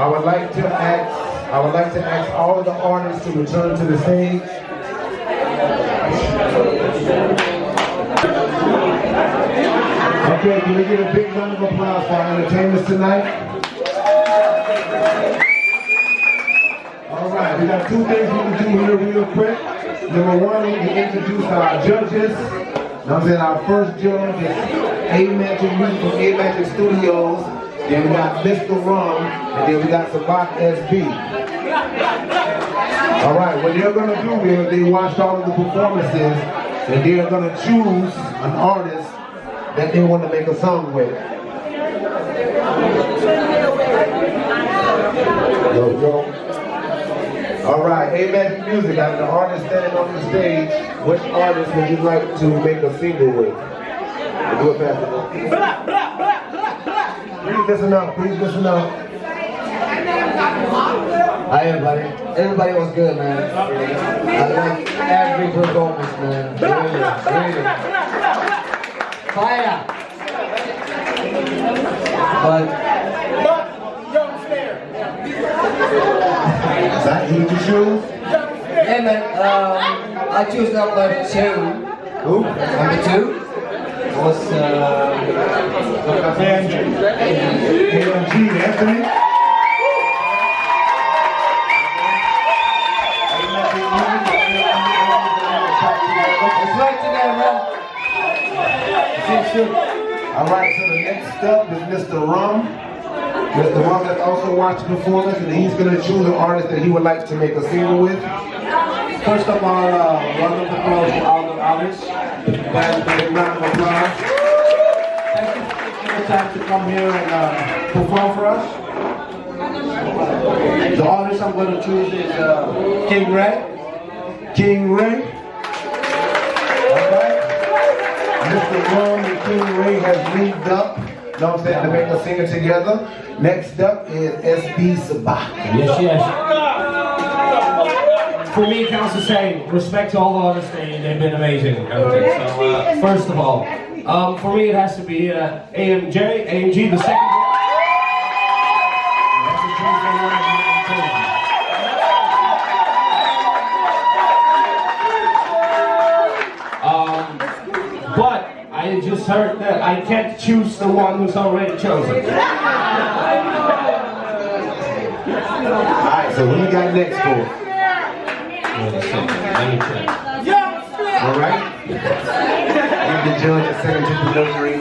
I would like to ask, I would like to ask all of the artists to return to the stage. Okay, can we get a big round of applause for our entertainers tonight? All right, we got two things we can do here real quick. Number one, we can introduce our judges. I'm saying our first judge is A Magic Music from A Magic Studios. Then we got Mr. Rum, and then we got Sabak SB. All right, what they're gonna do is they watched all of the performances, and they're gonna choose an artist that they want to make a song with. Yo, yo. All right, Amen Music, out of the artist standing on the stage, which artist would you like to make a single with? Do it fast. Please listen up, please listen up. Hi everybody. Everybody was good, man. I like every performance, man. Really, really. Fire! But Is that who you choose? hey man, um, I choose number two. Who? Number two was uh, Anthony? let's work together. All right, so the next up is Mr. Rum. Mr. Rum has also watched the performance, and he's going to choose an artist that he would like to make a single with. First of all, uh, welcome to applause to all Thank you for taking the time to come here and uh, perform for us. The artist I'm going to choose is uh, King Ray. King Ray. Mr. Rum and King Ray has linked up. You know what I'm saying? To make a singer together. Next up is SB Sabah. Yes, yes. For me, it counts the same. Respect to all the artists, they, they've been amazing. Okay, so, uh, first of all, um, for me, it has to be uh, AMJ, AMG, the second. Um, but I just heard that I can't choose the one who's already chosen. All right, so who you got next for? Let me. All right. Give the judge a to preliminary.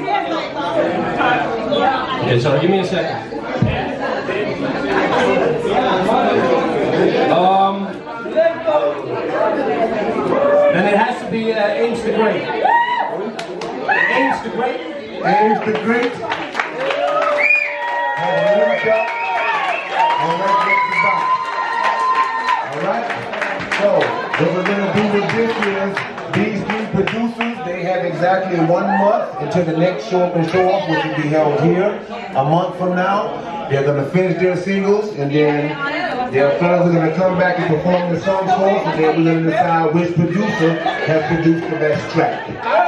Okay, sorry, give me a second. Um, then it has to be uh, Ames the Great. Ames the Great. Ames the Great. So what we're gonna do with this is these three producers. They have exactly one month until the next show up and show off, which will be held here a month from now. They're gonna finish their singles and then their fellas are gonna come back and perform the songs for us, and then we're gonna decide which producer has produced the best track.